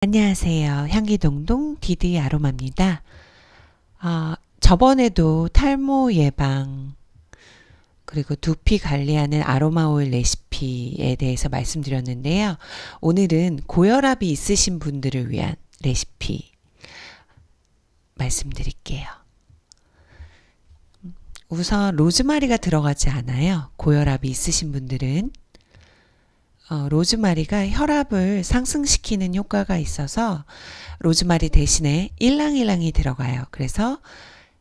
안녕하세요. 향기동동 디디 아로마입니다. 어, 저번에도 탈모 예방 그리고 두피 관리하는 아로마 오일 레시피에 대해서 말씀드렸는데요. 오늘은 고혈압이 있으신 분들을 위한 레시피 말씀드릴게요. 우선 로즈마리가 들어가지 않아요. 고혈압이 있으신 분들은 어, 로즈마리가 혈압을 상승시키는 효과가 있어서 로즈마리 대신에 일랑일랑이 들어가요. 그래서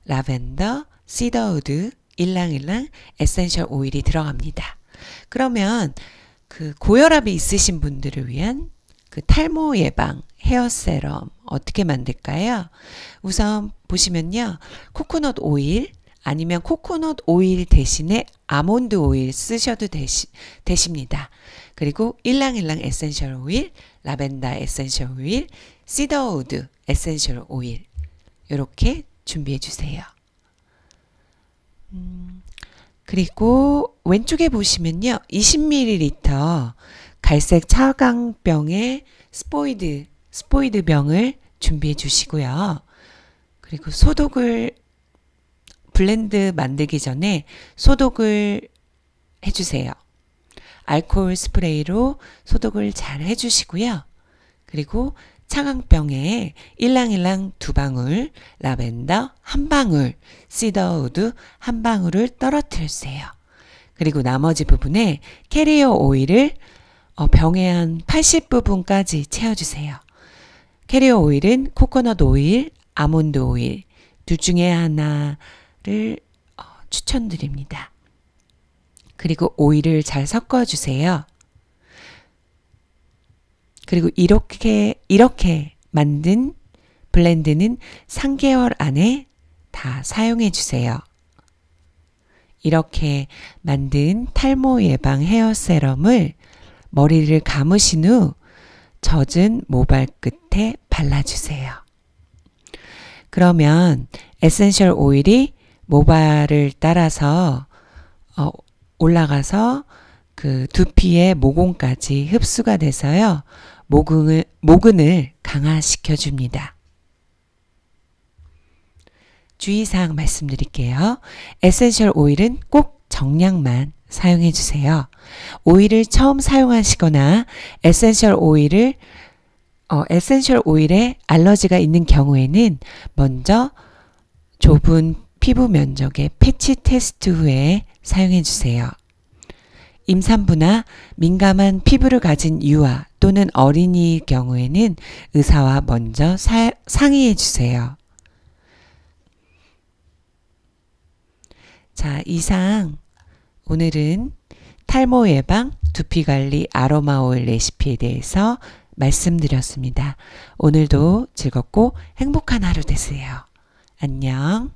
라벤더, cedarwood, 일랑일랑 essential 오일이 들어갑니다. 그러면 그 고혈압이 있으신 분들을 위한 그 탈모 예방 hair serum 어떻게 만들까요? 우선 보시면요. 코코넛 오일 아니면 코코넛 오일 대신에 아몬드 오일 쓰셔도 되시, 되십니다. 그리고 일랑일랑 essential 오일, 라벤더 essential 오일, cedarwood essential 오일 이렇게 준비해 주세요. 음, 그리고 왼쪽에 보시면요. 20ml 갈색 차광병에 스포이드, 스포이드 병을 준비해 주시고요. 그리고 소독을 blend 만들기 전에 소독을 해주세요. 알코올 스프레이로 소독을 잘 해주시고요. 그리고 차광병에 일랑일랑 두 방울, 라벤더 한 방울, cedarwood 한 방울을 떨어뜨려주세요. 그리고 나머지 부분에 carrier oil을 어, 병의 한 80부분까지 채워주세요. carrier oil은 코코넛 오일, 아몬드 오일 둘 중에 하나 를 어, 추천드립니다. 그리고 오일을 잘 섞어주세요. 그리고 이렇게, 이렇게 만든 블렌드는 3개월 안에 다 사용해 주세요. 이렇게 만든 탈모 예방 헤어 세럼을 머리를 감으신 후 젖은 모발 끝에 발라주세요. 그러면 essential oil이 모발을 따라서 어, 올라가서 그 두피의 모공까지 흡수가 돼서요. 모근을, 모근을 강화시켜 줍니다. 주의사항 말씀드릴게요. essential oil은 꼭 정량만 사용해 주세요. 오일을 처음 사용하시거나 essential oil을 어, essential oil에 알러지가 있는 경우에는 먼저 좁은 피부 면적의 패치 테스트 후에 사용해 주세요. 임산부나 민감한 피부를 가진 유아 또는 어린이의 경우에는 의사와 먼저 사, 상의해 주세요. 자, 이상 오늘은 탈모 예방, 두피 관리 아로마 오일 레시피에 대해서 말씀드렸습니다. 오늘도 즐겁고 행복한 하루 되세요. 안녕.